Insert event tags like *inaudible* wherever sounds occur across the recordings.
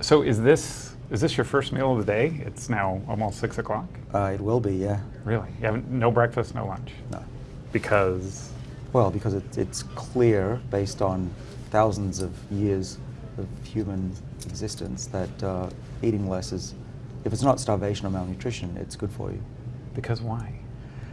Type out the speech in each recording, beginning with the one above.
So is this is this your first meal of the day? It's now almost six o'clock. Uh, it will be, yeah. Really? You haven't no breakfast, no lunch. No. Because Well, because it, it's clear, based on thousands of years of human existence, that uh, eating less is, if it's not starvation or malnutrition, it's good for you. because why?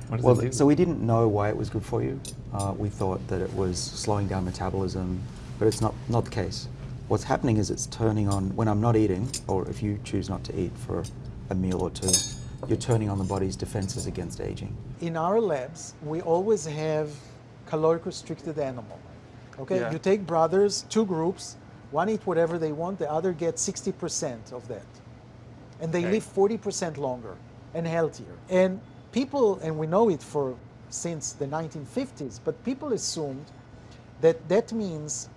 What does Well, it do? so we didn't know why it was good for you. Uh, we thought that it was slowing down metabolism, but it's not, not the case. What's happening is it's turning on, when I'm not eating, or if you choose not to eat for a meal or two, you're turning on the body's defenses against aging. in our labs, we always have caloric restricted animal. Okay, Yeah. you take brothers, two groups, one eat whatever they want, the other gets 60% of that. And they Okay. live 40% longer and healthier. And people, and we know it for since the 1950s, but people assumed that that means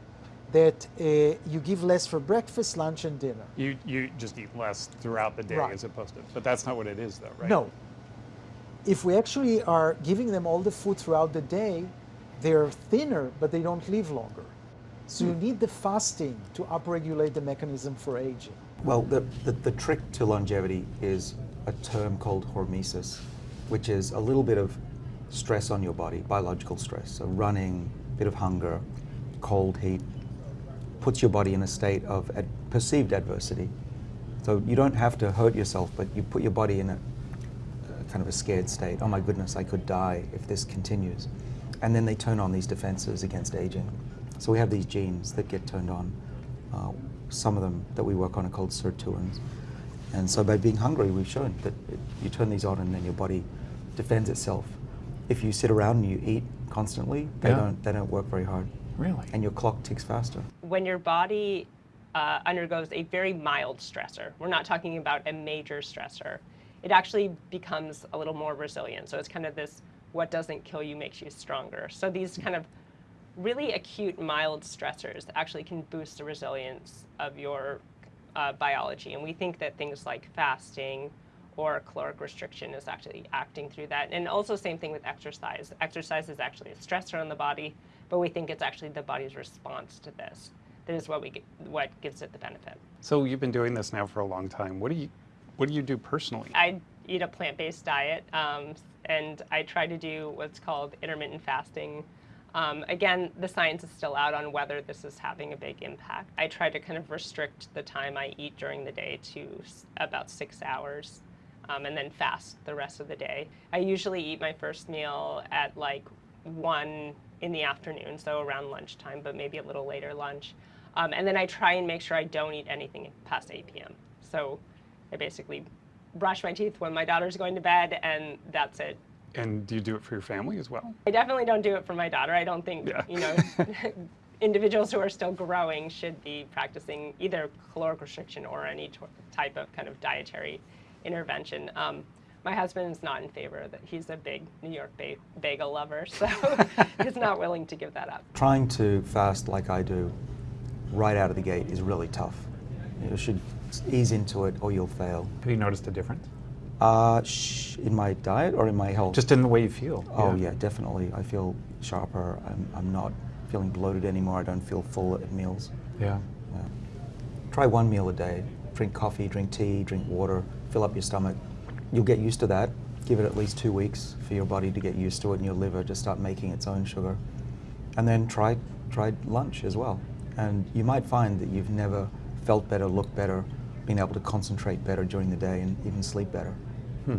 that uh, you give less for breakfast, lunch, and dinner. you you just eat less throughout the day Right. as opposed to. But that's not what it is, though, right? No. If we actually are giving them all the food throughout the day, they're thinner, but they don't live longer. So you need the fasting to upregulate the mechanism for aging. Well, the, the, the trick to longevity is a term called hormesis, which is a little bit of stress on your body, biological stress. So running, bit of hunger, cold, heat, puts your body in a state of ad- perceived adversity. So you don't have to hurt yourself, but you put your body in a, kind of a scared state. Oh my goodness, I could die if this continues. And then they turn on these defenses against aging. So we have these genes that get turned on. Uh, some of them that we work on are called sirtuins. And so by being hungry, we've shown that it, you turn these on and then your body defends itself. If you sit around and you eat constantly, they, Yeah. don't, they don't work very hard. Really? And your clock ticks faster. when your body uh, undergoes a very mild stressor, we're not talking about a major stressor, it actually becomes a little more resilient. So it's kind of this what doesn't kill you makes you stronger. So these kind of really acute mild stressors actually can boost the resilience of your uh, biology. And we think that things like fasting or caloric restriction is actually acting through that. And also same thing with exercise. Exercise is actually a stressor on the body, but we think it's actually the body's response to this that is what we get, what gives it the benefit. So you've been doing this now for a long time. What do you what do you do personally? I eat a plant-based diet, um, and I try to do what's called intermittent fasting. Um, again, the science is still out on whether this is having a big impact. I try to kind of restrict the time I eat during the day to about six hours, um, and then fast the rest of the day. I usually eat my first meal at like one in the afternoon, so around lunchtime, but maybe a little later lunch. Um, and then I try and make sure I don't eat anything past 8 p.m. So I basically brush my teeth when my daughter's going to bed, and that's it. And do you do it for your family as well? I definitely don't do it for my daughter. I don't think Yeah. you know *laughs* individuals who are still growing should be practicing either caloric restriction or any type of kind of dietary intervention. Um, my husband is not in favor of that. He's a big New York ba- bagel lover, so *laughs* he's not willing to give that up. Trying to fast like I do right out of the gate is really tough. You should ease into it or you'll fail. Have you noticed a difference? Uh, sh- in my diet or in my health? Just in the way you feel. Oh yeah, definitely. I feel sharper. I'm, I'm not feeling bloated anymore. I don't feel full at meals. Yeah. Yeah. Try one meal a day. Drink coffee, drink tea, drink water. Fill up your stomach. You'll get used to that. Give it at least two weeks for your body to get used to it and your liver to start making its own sugar. And then try try lunch as well. And you might find that you've never felt better, looked better, been able to concentrate better during the day, and even sleep better. Hmm.